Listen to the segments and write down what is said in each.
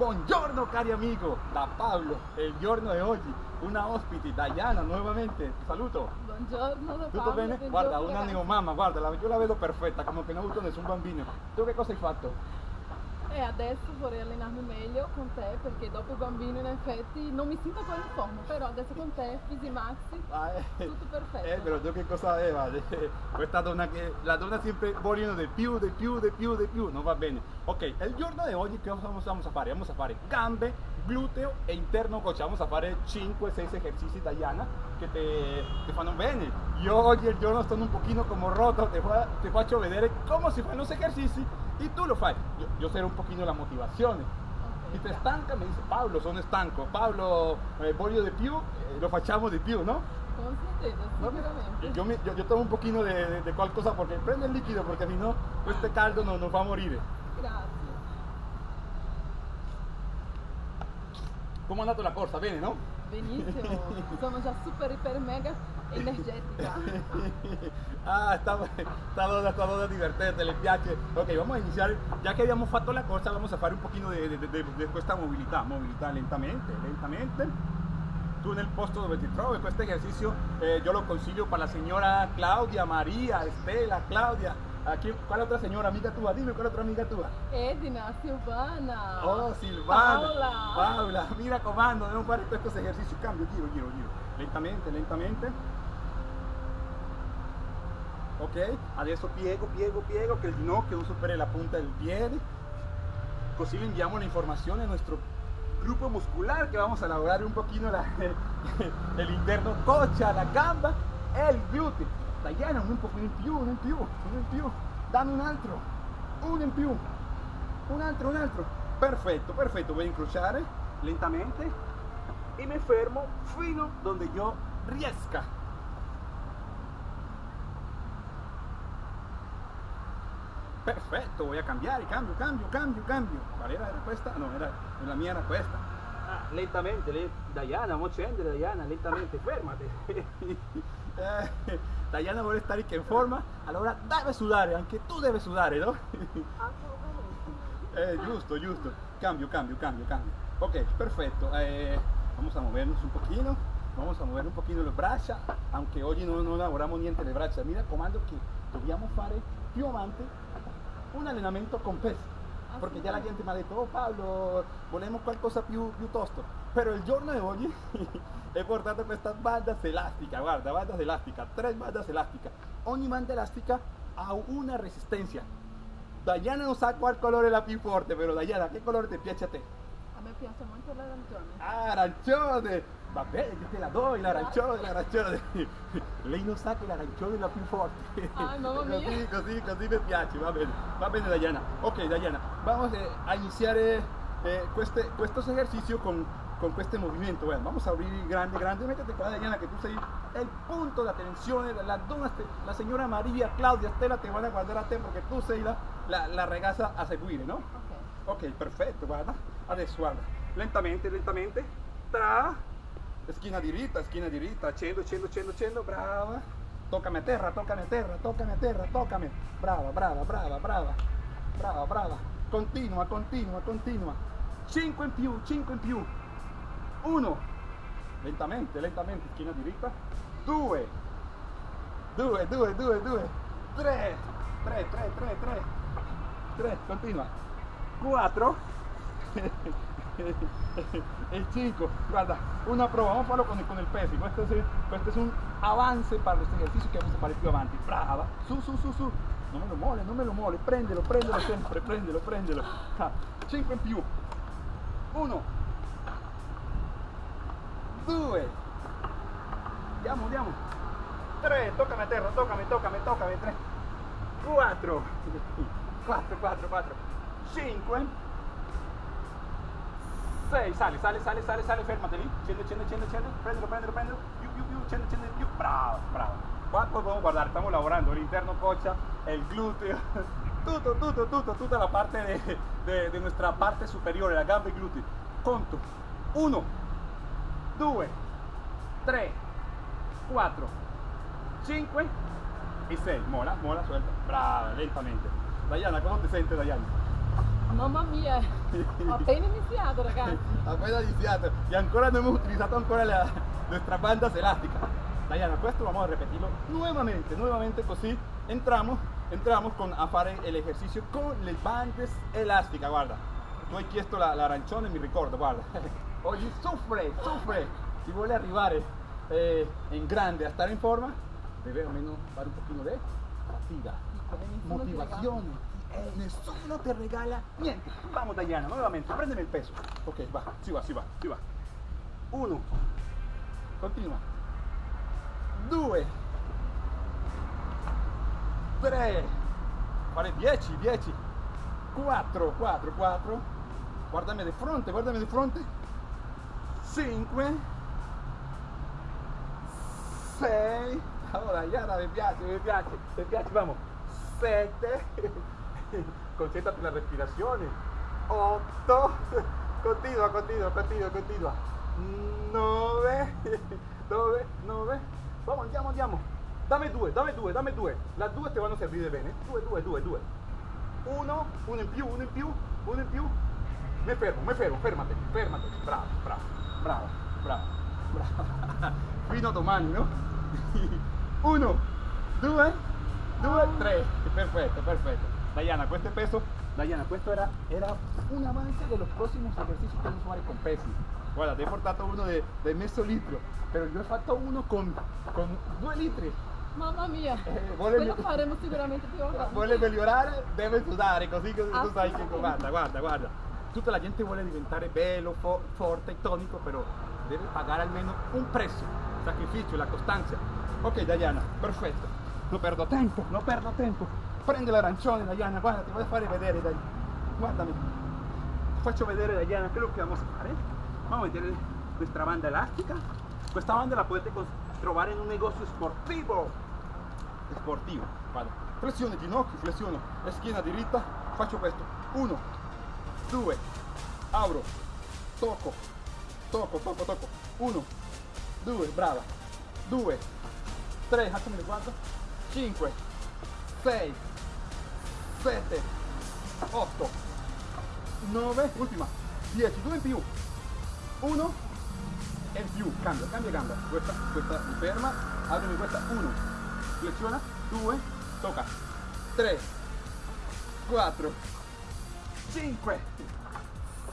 Buongiorno cari amigo, da Pablo, il giorno di oggi, una ospite, Diana nuovamente, saluto. Buongiorno da Tutto Paolo, bene? Guarda, una neomamma, guarda, la- io la vedo perfetta, come che non avuto nessun bambino. Tu che cosa hai fatto? E adesso vorrei allenarmi meglio con te perché dopo il bambino in effetti non mi sento ancora in forma, però adesso con te, Fisi Maxi, Ah, eh, tutto perfetto. Eh, però tu che cosa aveva? Questa donna che la donna sempre vogliono di più, di più, di più, di più, non va bene. Ok, il giorno di oggi che cosa vamos a fare? Vamos a fare gambe, gluteo e interno coach. Vamos a fare 5-6 esercizi Diana che te, te fanno bene. Io oggi il giorno sono un pochino como roto, te faccio vedere come si fanno los esercizi e tu lo fai. Io, io sarò un pochino la motivazione. Ok, Si te grazie. stanca mi dice Paolo sono stanco, Paolo eh, voglio di più, eh, lo facciamo di più, no? Sicuramente. Yo, me- yo, yo tomo un poquito de, de, de cual cosa porque prende el líquido porque si no, este caldo no, nos va a morir. Grazie. ¿Cómo ha andato la corsa? Bene, no? Benissimo, sono già super, iper, mega energetica. ah, donna, sta donna divertente, le piace. Ok, vamos a iniciar, ya que habíamos fatto la corsa, vamos a fare un pochino de, de, de, de questa mobilità, mobilità lentamente, lentamente. Tu nel posto dove ti trovi, questo esercizio eh, yo lo consiglio para la señora Claudia, María, Estela, Claudia. Aquí, ¿Cuál otra señora amiga tua? Dime, ¿cuál otra amiga tua? Edina, Silvana. Oh, Silvana, Paola. Paola, mira comando, devo fare questo esercizio, cambio, giro, giro, giro, lentamente, lentamente. Ok, adesso piego, piego, piego, che il ginocchio non superi la punta del piede. Così le inviamo la informazione a nuestro grupo muscular que vamos a elaborar un poquito la- el interno cocha, la gamba e il gluteo. Diana, un poco in più, in più, in più. Dammi un altro, uno in più. Un altro, un altro. Perfetto, perfetto. Voy a incrociare lentamente y me fermo fino donde yo riesca. Perfetto, voy a cambiare, cambio, cambio, cambio, cambio. ¿Cuál era? ¿Era questa? No, era, la mia era questa. Ah, lentamente, le- Diana, mo scendere Diana, lentamente, fermate. Eh, Diana vuole stare in forma, allora deve sudare, anche tu devi sudare, no? Eh, giusto, giusto. Cambio, cambio, cambio, cambio. Ok, perfecto. Eh, vamos a movernos un poquito. Vamos a mover un poquito le braccia, aunque oggi no, no lavoramos niente le braccia. Mira, comando che dobbiamo fare più avanti un allenamento con peso. Perché già la gente mi ha detto, oh Paolo, volemos qualcosa più, più tosto. Però il giorno di oggi he portato questa banda elástica, guarda, banda elástica, tres bandas elásticas. Ogni banda elastica ha una resistencia. Diana non sa qual colore è la più forte, però Diana, che colore ti piace a te? A me piace molto l'arancione. Ah, arancione! Va bene, te la do, l'arancione, l'arancione. Lei non sa che l'arancione è la più forte. Ah, mamma mia. Così, così, così mi piace, va bene. Va bene Diana. Ok Diana, vamos eh, a iniziare eh, queste, questo esercizio con, con questo movimento. Bueno, vamos a abrir grande, grande. Métete qua Diana che tu sei el punto de atención. La, donna, te- la señora María, Claudia, Estela te van a guardar a te perché tu sei la, la, la ragazza a seguire, no? Ok. Ok, perfetto, guarda. Adesso guarda. Lentamente, lentamente. Tra. Schiena diritta, schiena diritta. Accendo, accendo, accendo, accendo. Brava. Toccami a terra, toccami a terra, toccami a terra, toccami. Brava, brava, brava, brava. Brava, brava. Continua, continua, continua. 5 in più, 5 in più. 1. Lentamente, lentamente. Schiena diritta. 2. 2, 2, 2, 2. 3. 3, 3, 3, 3. 3, continua. 4 e 5. Guarda, una prova, vamos a farlo con el, con el peso. Questo es, questo es un avance para los ejercicios que vamos a fare più avanti. Brava, su, su, su, su. Non me lo mole, non me lo mole, prendelo, prendelo sempre, prendelo, prendelo. 5 in più. 1 2 Andiamo, andiamo. 3, toccami a terra, toccami, toccami, toccami. 3 4 4, 4, 4 5 6 sali, sali, sali, sali, sali, fermati lì, prendilo, prendilo, prendilo, più, più, più, più, bravo, bravo. Qua podemos guardare, stiamo lavorando, l'interno coccia, il gluteo, tutto, tutto, tutto, tutta la parte de, de, nuestra parte superiore, la gamba e glutei. Conto, 1, 2, 3, 4, 5 e 6. Mola, mola, suelta. Brava, lentamente. Diana, ¿cómo te sientes, Diana? Mamma mia, ho appena iniziato ragazzi. Appena iniziato y ancora no hemos utilizado ancora la, bandas elásticas. Diana, questo vamos a repetirlo nuevamente, nuevamente così entramos, entramos con, a fare el ejercicio con le bandes elásticas, guarda. Tu hai chiesto la, l'arancione, mi ricordo, guarda. Oggi soffre, soffre. Si vuole arrivare eh, in grande a stare in forma, deve almeno fare un pochino di fatica, Nessuno Eh, nessuno te regala niente. Vamos Diana, nuevamente, prendeme il peso. Ok, va, si va, si va, si va. Uno, continua. Due, tre, fare 10, 10, 4, 4, 4, guardami di fronte, guardami di fronte, 5, 6, allora Iana mi piace, mi piace, mi piace, vamos, 7, concentrati nella respirazione, 8, continua, continua, continua, continua, 9, 9, 9, vamos, andiamo, andiamo. Dammi due, dammi due, dammi due. La due te vanno a servire bene. Due, due, due, due. Uno, uno in più, uno in più, uno in più. Mi fermo, mi fermo, fermati, fermati. Bravo, bravo, bravo, bravo, bravo. Fino a domani, no? Uno, due, due, tre. Perfetto, perfetto. Diana, questo è peso. Diana, questo era, era un avance de los próximos ejercicios que vamos a fare con pesi. Guarda, ti ho portato uno de, de mezzo litro, però io ho fatto uno con, con due litri. Mamma mia, Eh, vuole- quello faremo sicuramente più avanti. Vuole migliorare, deve sudare, così che tu sai che guarda, guarda, guarda. Tutta la gente vuole diventare bello, fo- forte, tonico, però deve pagare almeno un prezzo, il sacrificio, la costanza. Ok Diana, perfetto. Non perdo tempo, non perdo tempo. Prendi l'arancione Diana, guarda, ti voglio fare vedere, dai. Guardami. Ti faccio vedere Diana quello che vamos a fare. Vamos a vedere questa banda elastica. Questa banda la potete trovare in un negozio sportivo sportivo. Vado. Flessione ginocchio, flessione e schiena diritta. Faccio questo. Uno, due, apro, tocco, tocco, tocco, tocco. Uno, due, brava. Due, tre, attimi le guardo. Cinque, sei, sette, otto, nove, ultima, dieci, due in più. Uno e in più. Cambia, cambia, cambia. Questa, questa mi ferma. Aprimi questa. Uno, flexiona, 2, tocca, 3, 4, 5,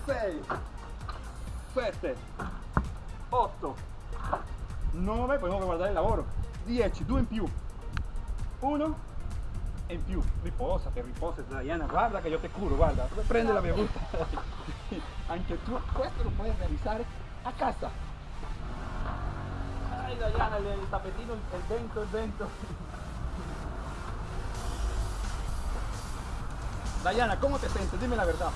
6, 7, 8, 9, poi guardare il lavoro, 10, 2 in più, 1 e in più, riposate, riposate Diana, guarda che io te curo, guarda, prendi la bevuta, anche tu questo lo puoi realizzare a casa. Ay, Diana, el, el tapetino, el, vento, el vento. Diana, ¿cómo te sientes? Dime la verdad.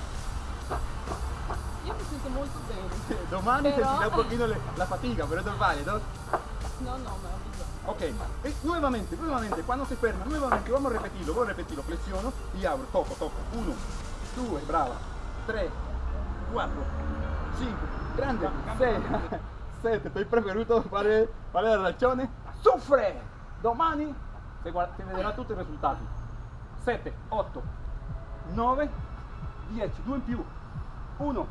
Io mi sento molto bene. Domani Però- sentirá un poquito la fatiga, pero es normal, ¿no? No, no, ma ho bisogno. Ok, e nuevamente, nuevamente, cuando se ferma, nuevamente, vamos a repetirlo, voy a repetirlo, flexiono y abro, toco, toco, uno, due, brava, tre, quattro, cinque, grande, sei, sette, ti preferito fare, fare l'arancione, soffre, domani si, guarda, si vedrà tutti i risultati, 7, 8, 9, 10, 2 in più, 1,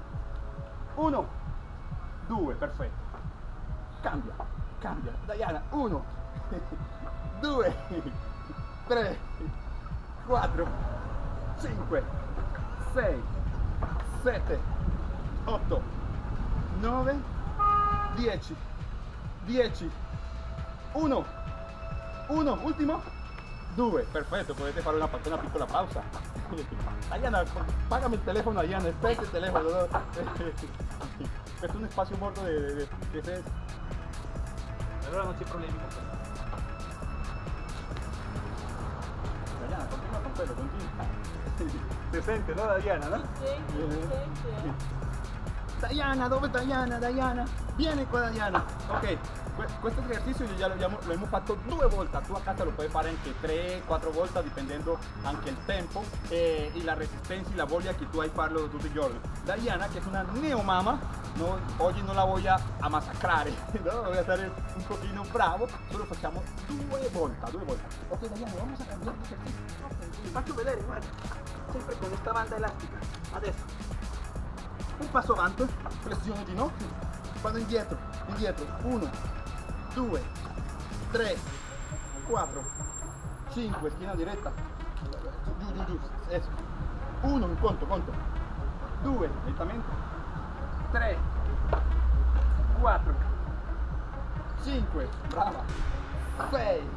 1, 2, perfetto, cambia, cambia, Diana, 1, 2, 3, 4, 5, 6, 7, 8, 9, 10, 10, 1, 1, ultimo, 2, perfetto, potete fare una, una piccola pausa. Diana, pagami il telefono a Diana, aspetta il telefono. no? Questo è un spazio morto di, di, di, di allora non c'è problemi con questo. Con. Si sente, no Diana, no? Senti. Diana, dove Diana? Diana? Vieni qua Diana. Ok, Questo esercizio io già lo abbiamo, lo abbiamo fatto due volte, tu a casa lo puoi fare anche 3-4 volte dipendendo anche il tempo e, e la resistenza y la voglia che tu hai farlo tutti i giorni. Diana, che è una neomama, no, oggi non la voglio a no? voy a stare un pochino bravo, solo facciamo due volte, due volte. Ok Diana, vamos a cambiare di esercizio. Ti faccio vedere, guarda, sempre con questa banda elastica. Adesso, un passo avanti, flessione di ginocchio, vado indietro, indietro, 1, 2, 3, 4, 5, schiena diretta, giù, giù, giù, eso. 1, un conto, conto, 2, lentamente, 3, 4, 5, brava, 6,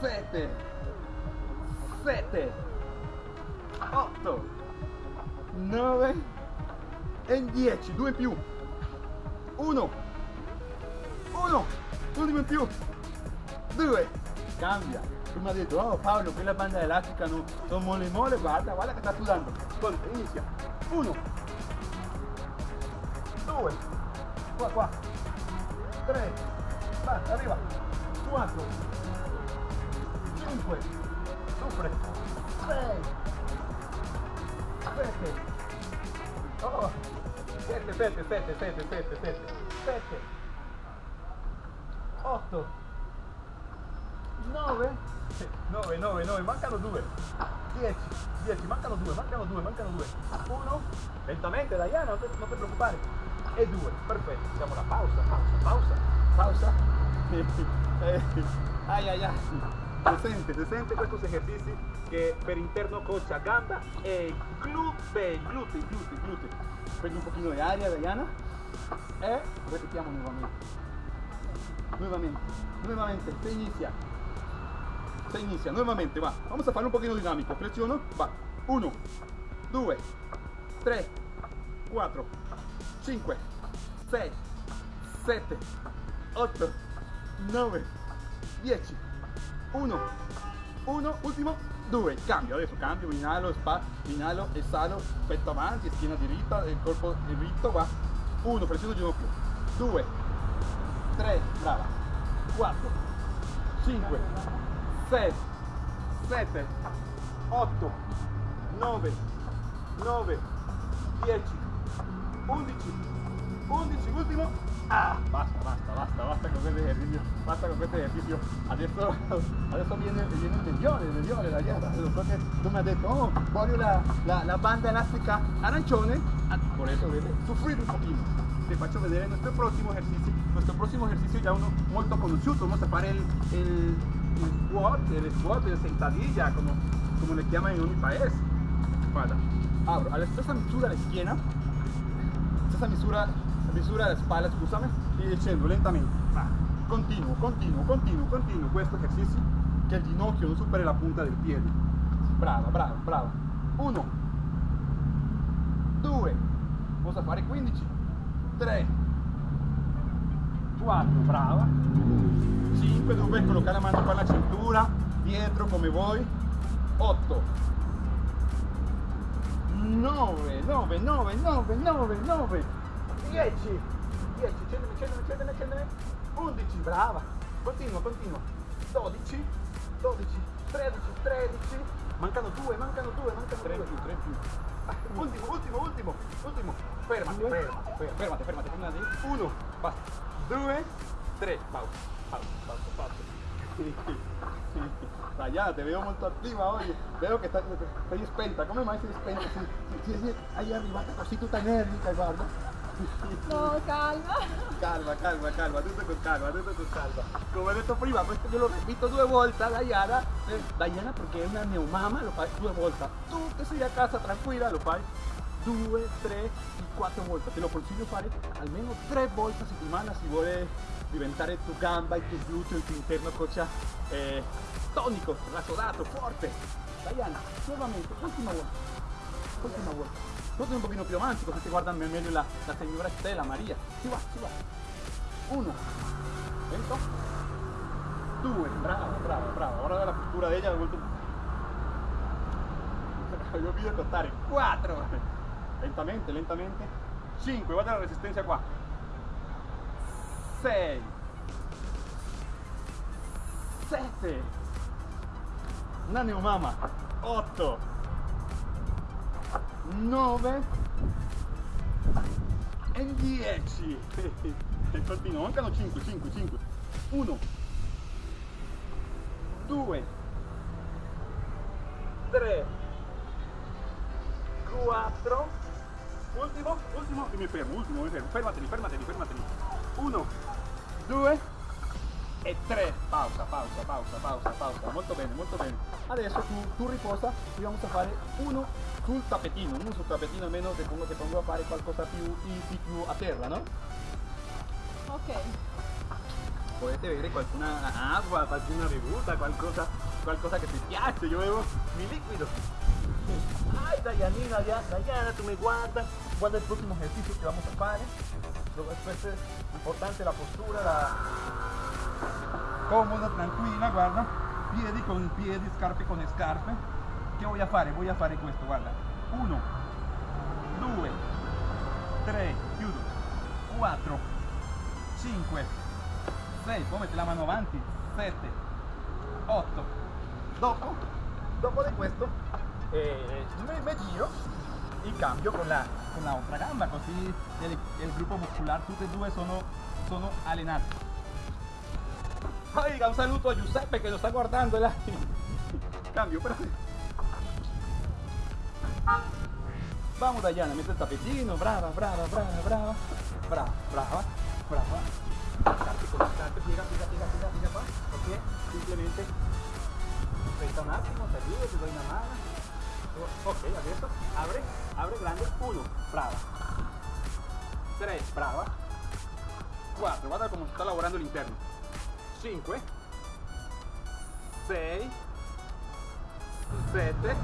7, 7, 8, 9 e 10, 2 in più. 1, 1, l'ultimo in più. 2, cambia. Prima ha detto, oh Paolo, quella banda elastica no, sono mole mole, guarda, guarda che sta sudando. Conta, inizia. 1, 2, qua qua, 3, va, arriva, 4, 5, sopra, 6, 7, oh, 7, 7, 7, 7, 7, 7, 7, 8, 9, 9, 9, 9, mancano 2, 10, 10, mancano 2, mancano 2, mancano 2, 1, lentamente Diana, non ti, non ti preoccupare, e 2, perfetto, siamo alla pausa, pausa, pausa, pausa, ai ai ai, si sente, si sente questi esercizi che per interno coccia, gamba e glutei, glutei, glutei, glutei. Prendi un pochino di aria Diana e ripetiamo nuovamente, nuevamente, nuevamente, se inicia, se inicia, nuevamente, va, vamos a farlo un poquito dinámico, presiono, va, 1, 2, 3, 4, 5, 6, 7, 8, 9, 10, 1, 1, ultimo, 2, cambio, adesso cambio, inalo, spa, inalo, esalo, petto avanti, schiena diritta, il corpo dritto, va, 1, pressiono ginocchio, 2, 3, brava, 4, 5, 6, 7, 8, 9, 9, 10, 11, 11, ultimo. Ah, basta, basta, basta, basta con questo esercizio, basta con questo esercizio. Adesso, adesso viene, viene il migliore, il migliore, la dieta. Lo so che tu mi hai detto, oh, voglio la, la, la banda elastica arancione, ah, por eso debe sufrir un pochino. Te faccio vedere nuestro próximo ejercicio, nuestro próximo ejercicio ya uno molto conosciuto, vamos a fare el, el, el squat, el squat, el sentadilla, como, como le llaman en ogni paese. Guarda, abro, alla stessa misura la schiena, stessa misura, misura la spalla, scusami, e scendo lentamente. Va. Continuo, continuo, continuo, continuo questo esercizio che il ginocchio non superi la punta del piede. Brava, brava, brava. Uno, due, posso fare 15, 3, 4, brava, 5, dove collocare la mano qua alla cintura, dietro come vuoi, 8, 9, 9, 9, 9, 9, 9, 10, 10, scendeme, scendeme, scendeme, scendeme, 11, brava, continua, continua, 12, 12, 13, 13, mancano 2, mancano 2, mancano 3 più, 3 più. Ultimo, ultimo, ultimo, ultimo, fermati, fermati, fermati, fermati, fermati, 1, basta, 2, 3, pausa, pausa, pausa, pausa. Dai, te veo molto attiva oggi, veo che stai, sei spenta, come mai sei spenta? Hai arrivata così tutta energica, guarda. No, calma. Calma, calma, calma, tutto con calma, tutto con calma. Come ho detto prima, questo io lo repito due volte a Diana. Eh, Diana perché è una neomama, lo fai due volte. Tu che sei a casa tranquilla, lo fai due, tre e quattro volte. Te lo consiglio fare almeno tre volte a settimana se vuole diventare tu gamba, il tuo gluteo, il tuo interno coccia eh, tonico, rasodato, forte. Diana, nuovamente, ultima volta. Ultima volta. Tutti un pochino più avanti, così si guarda meglio la, la signora Stella Maria. Si va, si va. Uno. Lento. Due. Brava, brava, brava. Guarda la postura di ella, vuelto... Io vi contare. Quattro. Lentamente, lentamente. Cinque. Guarda la resistenza qua. 6, 7, una neomama, 8, 9 e 10. E continuo, mancano 5, 5, 5. 1, 2, 3, 4, ultimo, ultimo, e mi fermo, ultimo, mi fermo, fermateli, fermateli, fermateli. 1, 2 e 3. Pausa, pausa, pausa, pausa, pausa. Molto bene, molto bene. Adesso tu, tu riposa e vamos a fare uno sul tappetino, uno sul tappetino almeno ti pongo, ti pongo a fare qualcosa più easy, più a terra, no? Ok. Potete bere qualcuna acqua, qualcuna bevuta, qualcosa, qualcosa che ti piace, io bevo mi liquido. Ay, Dayanina, ya- Dayana, tú me guardas, guarda el próximo ejercicio que vamos a fare. Después es importante la postura, la... Cómoda, tranquilla, guarda. Piedi con piedi, scarpe con scarpe. Che voy a fare? Voy a fare questo, guarda. Uno, due, tre, chiudo, quattro, cinque, sei, poi metti la mano avanti, sette, otto. Dopo, dopo di questo, eh, me, me giro y cambio con la, con la otra gamba, così il, il gruppo muscolare, tutti e due sono, sono allenati. Un saluto a Giuseppe che lo sta guardando là. Cambio, però. Vamos Dayana, mete el tapetino, brava, brava, brava, brava, brava, brava, brava. Scarpe con la scarpe, piega, piega, piega, piega, piega qua, ok? Simplemente aspetta un attimo, ti ayudo, ti doy una mano. Ok, adesso abre, abre grande, 1, brava, 3, brava, 4, guarda come si sta lavorando l'interno, 5, 6, eh. 7,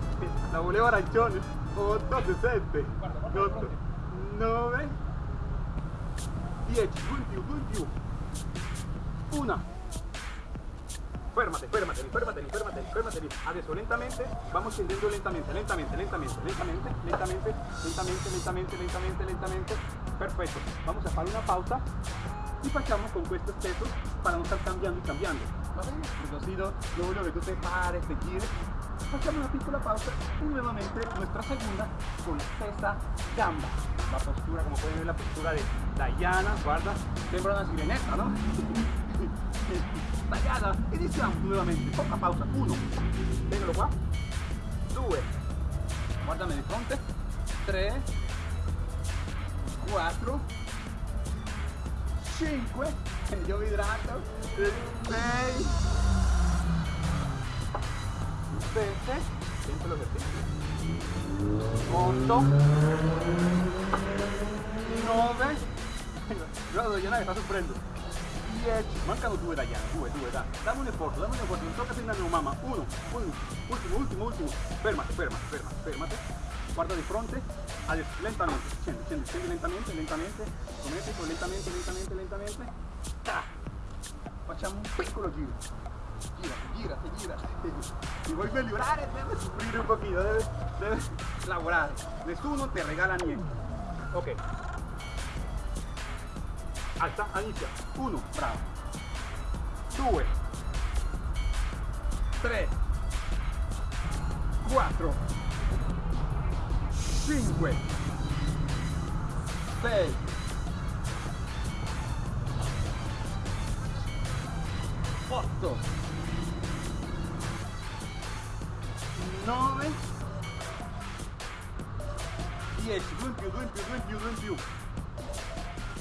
la volevo arancione, 8, 7, 8, 9, 10, 2 in 1, Férmate, férmate, férmate, férmate, férmate. Adesso lentamente, vamos tendiendo lentamente, lentamente, lentamente, lentamente, lentamente, lentamente, lentamente, lentamente, lentamente. Perfecto. Vamos a fare una pausa y pasamos con estos pesos para no estar cambiando y cambiando. ¿Vale? Luego lo que tú te pares, te gires, hacemos una piccola pausa y nuevamente nuestra segunda con pesa gamba. La postura, como pueden ver, la postura de Dayana, guarda, sembra una sireneta, ¿no? tallada, iniciamos nuevamente, poca pausa, 1, venga qua, 2, guardami di fronte, 3, 4, 5, yo me hidrato, 6, 7, siento lo que 8, 9, yo no, yo no, está sorprendo. 10 mancano due Diana 2 2 dai dammi un sforzo dammi un sforzo non tocca prendere una mamma 1 1 ultimo ultimo ultimo fermate fermate fermate fermate guarda di fronte. Adesso lentamente. Scendi scendi scendi lentamente lentamente. Sommetico lentamente lentamente lentamente. Ta. facciamo un piccolo giro girate girate girate si vuoi migliorare deve soffrire un pochino deve, deve lavorare nessuno ti regala niente ok alza inizia. 1 bravo. 2 3 4 5 6 8 9 10 2 in più 2 in più 2 in più 2 in più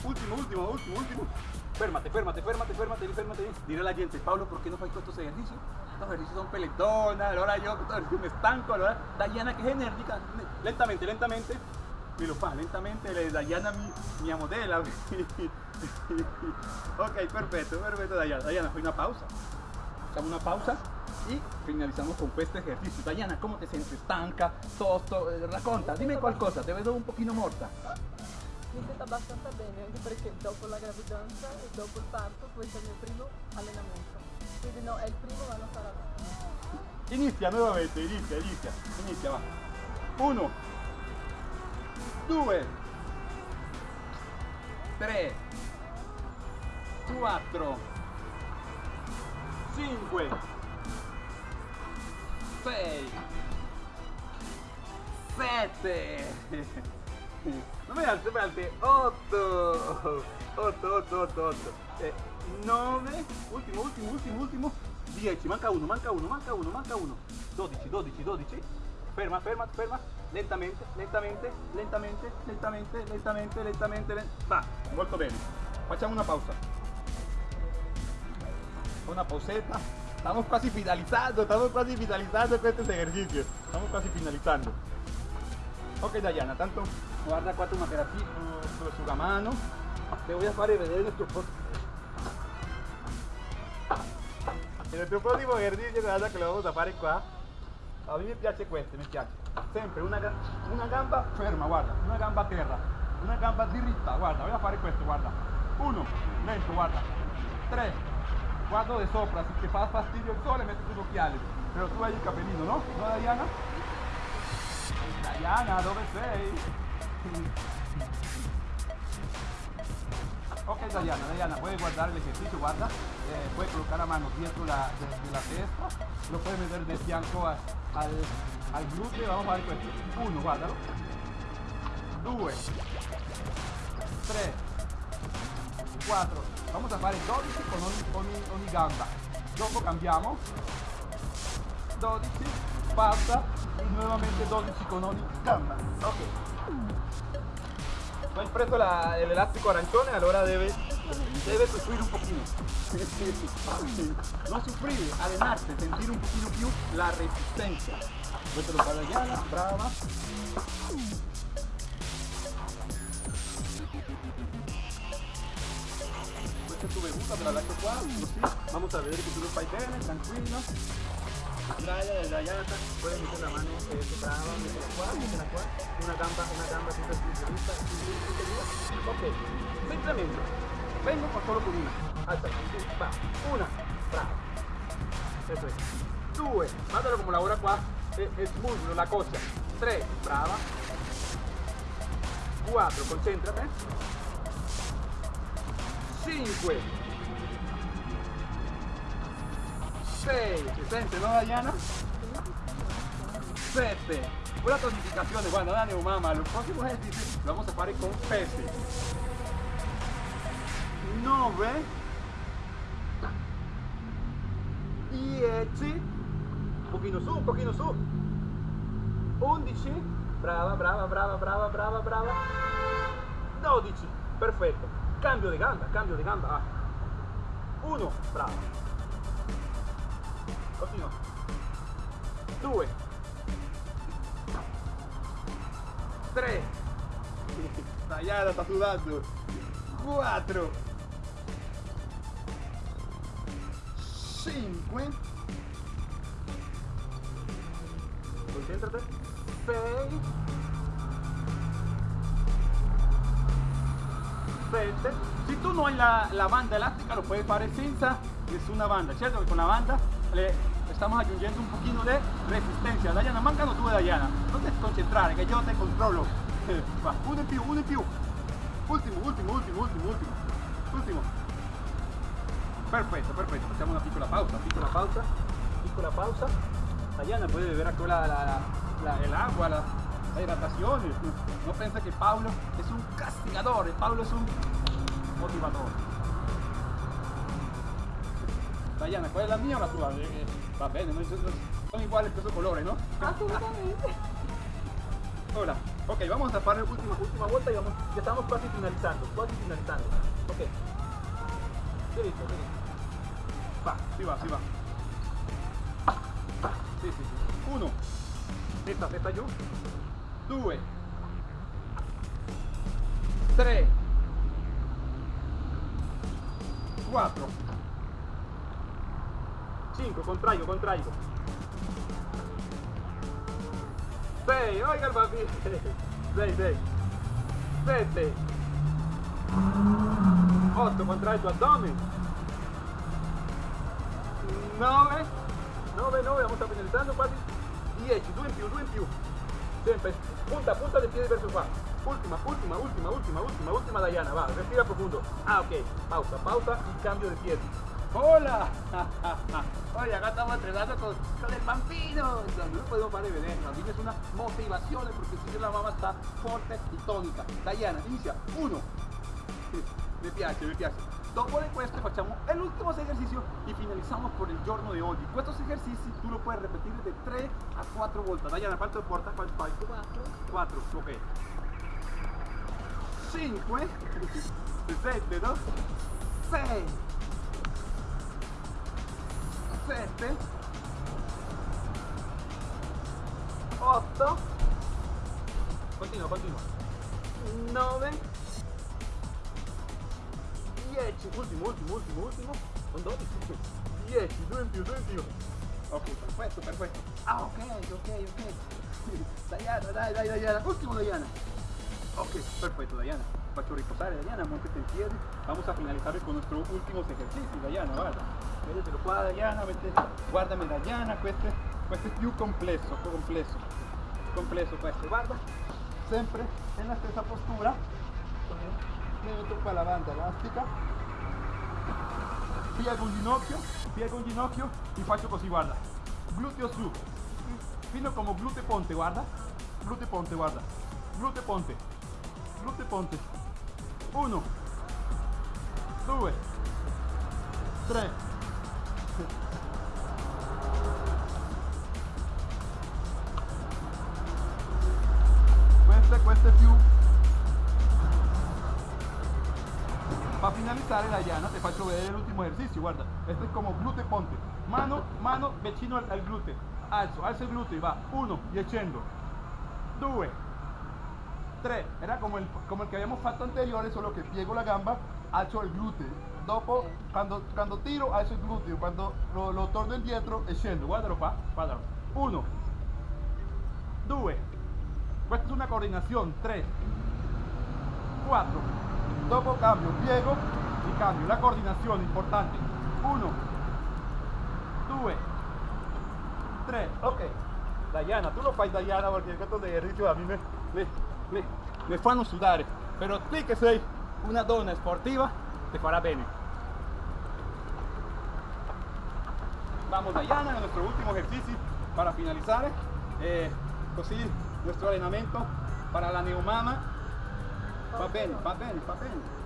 ultimo ultimo ultimo ultimo Férmate, férmate, férmate, férmate, férmate. Dile a la gente, Pablo, ¿por qué no fai estos ejercicios? Estos ejercicios son peletonas, ahora yo me estanco, ahora Dayana que es enérgica, lentamente, lentamente, me lo fa, lentamente, le- Dayana mi, mi modela. ok, perfecto, perfecto, Dayana. Dayana, fue una pausa. Facciamo una pausa y finalizamos con este ejercicio. Dayana, ¿cómo te sientes? ¿Stanca? ¿Tosto? Eh, Racconta, dime qualcosa, te vedo un pochino morta. Mi sento abbastanza bene anche perché dopo la gravidanza e dopo il parto questo è il mio primo allenamento. Quindi no, è il primo ma non sarà. Inizia nuovamente, inizia, inizia, inizia, va. Uno, due, tre, 4, 5, 6, 7, alte, me alte, 8, 8, 8, 8, 8, 9, ultimo, ultimo, ultimo, ultimo, 10, manca uno, manca uno, manca uno, manca uno, 12, 12, 12, ferma, ferma, ferma, lentamente, lentamente, lentamente, lentamente, lentamente, lentamente, va, molto bene, facciamo una pausa, una pauseta, estamos casi finalizando, estamos casi finalizando con estos ejercicios, estamos casi finalizando. Ok Dayana, tanto guarda quattro materassi su, su, sulla mano, te voy a fare vedere il nostro pro- il nostro prossimo esercizio guarda che lo vamos a fare qua. A me piace questo, mi piace. Sempre una, una gamba ferma, guarda, una gamba a una gamba diritta, guarda, voy a fare questo, guarda. Uno, lento, guarda. Tre, guardo de sopra, si te fa fastidio il sole metti tus occhiali. Però tu hai il capellino, no? No Diana? Diana, dove sei? Ok Diana, Diana, puedes guardar el ejercicio, guarda, eh, puedes colocar la mano dietro la, de, de la lo puedes meter de fianco a- al, al glúteo, vamos a ver questo. Uno, guardalo. Due, tre, 4 vamos a fare 12 con ogni, ogni- ogni gamba. Dopo cambiamo 12 pausa. Y nuevamente 12 con ogni gamba. Ok tu hai preso la- el elástico arancione allora debe debe sufrir un poquito. No sufrir allenarse sentir un poquito più la resistencia. Questo lo fa Diana brava. Questa è tu bevuta, te la lascio qua, così vamos a vedere che tu lo fai bene, dai, dai, Yata, puedes meter la mano eh, brava, métela qua, métela qua, una gamba, una gamba sinistra, sinistra. Ok, semplicemente, vengo con solo con una, alza, sì, va, una, brava, eso es. Due, mandalo come lavora qua, e, e muscolo, la coscia, tre, brava, quattro, concentrate, 5 6 si sente no Diana? 7 una tonificazione guarda dale mamma los próximos ejercicios lo vamos a fare con pesi 9 10 un pochino su un pochino su 11 brava brava brava brava brava brava. 12 perfetto cambio de gamba cambio de gamba 1 brava continua 2 3 Tagliata sta sudando. 4 5 concentrate 6 7 si tú no hay la, la banda elástica lo puedes fare senza nessuna banda certo che con la banda le estamos aggiungendo un pochino de resistencia. Dayana mancano tu Dayana. Non te concentrare che io te controllo va uno in più uno in più ultimo ultimo ultimo ultimo ultimo ultimo perfetto perfetto facciamo una piccola pausa piccola pausa piccola pausa. Dayana puede beber acá el agua la, la hidratación. No piensa que Pablo es un castigador Pablo es un motivador Dayana, ¿cuál es la mía o la eh, Va bene, no, son iguales questo colore, ¿no? Assolutamente. Hola, ok, vamos a fare l'ultima, ultima volta y vamos, ya estamos quasi finalizando, quasi finalizando. Ok. Derecho, derecho. Va, si va, si va. Sì, sì, sì. Uno. Testa, testa giù. Due. Tre. Quattro. Cinque, contraigo, contraigo. Sei, oiga il bambino. Sei, sei. Sette. Otto, contrai il tuo addome. Nove. Nove, nove, vamos a finalizzando quasi. Dieci, due in più, due in più. Sempre, punta, punta del piede verso qua. Última, última, última, última, última, última, Diana. Va, respira profundo. Ah, ok. Pausa, pausa y cambio de pie. ¡Hola! Oye, acá estamos entrenando con, con el bambino. No podemos parar de venir. Bambino es una motivación porque si la mamá está fuerte y tónica. Diana, inicia. Uno. Mi piace, mi piace. Dopo de questo facciamo l'ultimo esercizio e finalizziamo con il giorno di oggi. Questo esercizio tu lo puoi ripetere da 3 a 4 volte. Diana, quanto porta? Quanto fai? 4. 4, ok. 5, 7, no? 6, 7, 8, continua, continua, 9, 10, ultimo, ultimo, ultimo, ultimo, con 12, 10, 2 in più, 2 in più. Ok, perfetto, perfetto. Ah, ok, ok, ok. Diana, dai, dai, Diana, ultimo Diana. Ok, perfecto, Diana. Faccio riposare Diana, muévete en piedi. Vamos a finalizar con nuestro último ejercicio, Diana, guarda. Vedetelo qua, Diana, vete, guardami Diana, questo, questo è più complesso, complesso, complesso questo, guarda, sempre nella stessa postura, metto qua la banda elastica, piego un ginocchio, piego un ginocchio y faccio così, guarda, gluteo su, fino como glute ponte, guarda, glute ponte, guarda, glute ponte, glute ponte, uno, due, tre, queste, queste più para finalizar la llana te faccio vedere l'ultimo ejercicio guarda. Este es como glute ponte. Mano mano vicino al, al glute. Alzo alzo il glute va. 1 y scendo 2 3 era como el, como el que habíamos fatto anteriore solo que piego la gamba alzo il glute dopo quando, quando tiro alzo il gluteo quando lo, lo torno indietro e scendo guardalo qua guardalo 1 2 questa è una coordinazione 3 4 dopo cambio. Piego y cambio. La coordinazione importante. 1 2 3 ok. Diana tu lo fai Diana perché questo de ejercicio a mí me, me, me, me fanno sudare però te che sei una donna sportiva te fará bene vamos Diana en nuestro último ejercicio para finalizar eh, così nuestro entrenamiento para la neumama va bene, va bene, va bene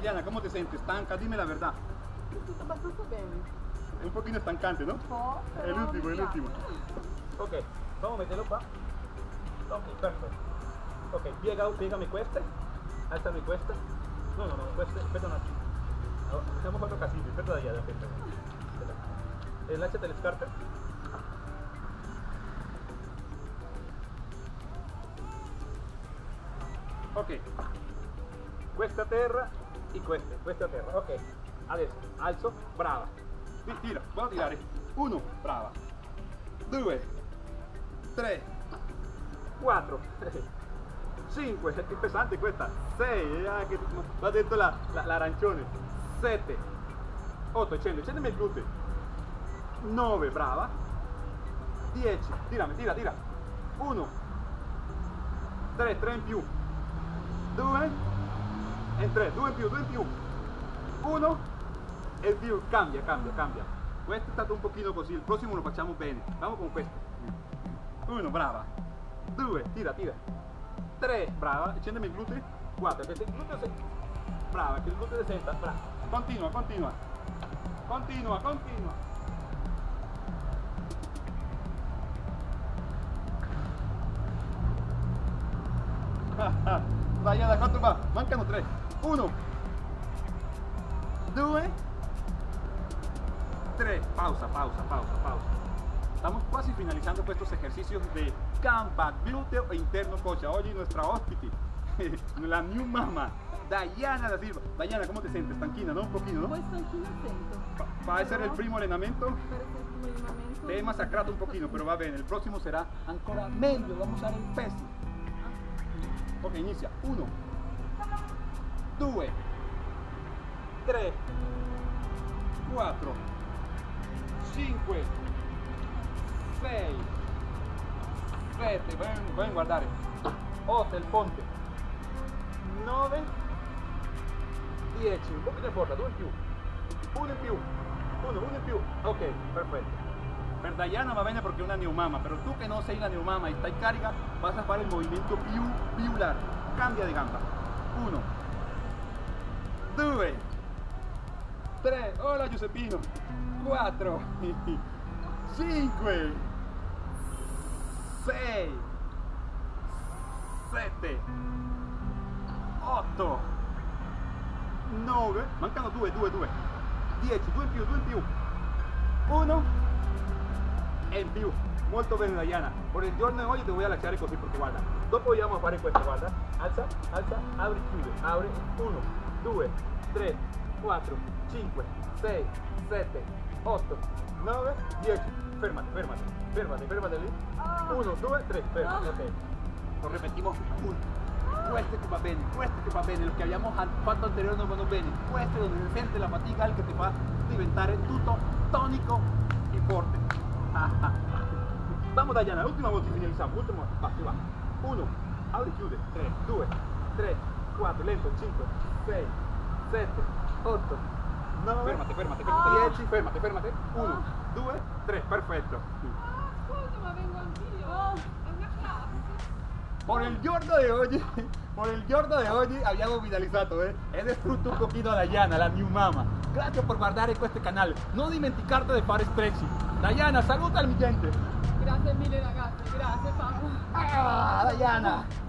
Diana, ¿cómo te sientes? ¿Stanca? Dime la verdad Mi sento abbastanza bene. es un poquito estancante, ¿no? El último, mi el último. Ok, vamos a meterlo. Ok, perfecto. Ok, piega, piegami queste. Alzami queste. No, no, no, queste, aspetta un attimo. No, Facciamo quattro casini, aspetta da Diana, aspetta. aspetta. Eh, lasciate le scarpe. Ok, questa a terra e questa, questa a terra. Ok, adesso alzo, brava. Ti- Tira, puedo tirare. Uno, brava. Due, tre, quattro, cinque, è più pesante questa. Sei, ah, che va dentro la, la- l'arancione. Sette, otto, scende, scendimi il glute. Nove, brava. Dieci, tirami, tira, tira. Uno, tre, tre in più. Due, e tre, due in più, due in più. Uno, e più, cambia, cambia, cambia. Questo è stato un pochino così, il prossimo lo facciamo bene. Vamos con questo. Uno, brava. Due, tira, tira. Tre, brava. Scendemi il gluteo. Quattro, che se il gluteo si... Brava, che il gluteo senta. Brava. Continua, continua. Continua, continua. Da quanto va? Mancano tre. Uno. Due. Tres, pausa, pausa, pausa, pausa. Estamos casi finalizando pues estos ejercicios de campa, glúteo e interno cocha. Hoy nuestra hóspite, la new mama, Diana da Silva. Diana, ¿cómo te sientes? Tranquila, ¿no? Un poquito, ¿no? stanchina sento. Va a ser el primo allenamento. Te he masacrado un poquito, pero va bien. El próximo será ancora meglio. Vamos a usar el peso. Ok, inicia. Uno, due, tre, quattro, cinque, sei, Ven, ven guardare. 8 il ponte. 9 10 un pochino in porta 2 in più. 1 in più. 1 1 in più. Ok perfetto per Diana va bene perché è una neomama però tu che non sei una neomama e stai carica vas a fare il movimento più più largo cambia di gamba. 1 2 3 hola Giuseppino. 4 5 6 7 8 9 mancano 2 2 2 10 2 in più 2 in più. 1 e in più. Molto bene Diana por il giorno di oggi ti voy a lasciare così perché guarda dopo vogliamo fare questo guarda. Alza alza apri chiude apri 1 2 3 4 5 6 7 8 9 10 fermati fermati fermati fermati lì 1 2 3 fermati ok. Lo ripetimos uno. Questo che va bene, questo che va bene, lo che abbiamo fatto anteriore non vanno bene, questo è dove si sente la fatica, il che ti fa diventare tutto tonico e forte. Vamos Diana, l'ultima volta finalizziamo, ultimo, va, va. 1, apri chiude, 3, 2, 3, 4, lento, 5, 6, 7, 8, 9, fermate, fermate, fermate, 10, fermate, fermate, 1, 2, 3, perfetto. Scusa, ma vengo anch'io. È una classe. Por el giorno de hoy, por el giorno de hoy abbiamo finalizzato, eh? He distrutto un pochino a Diana, la new mama. Grazie per guardare questo canale. Non dimenticarti di fare stretching. Diana, saluta al mi gente. Grazie mille ragazzi, grazie Paolo. Ah, Diana.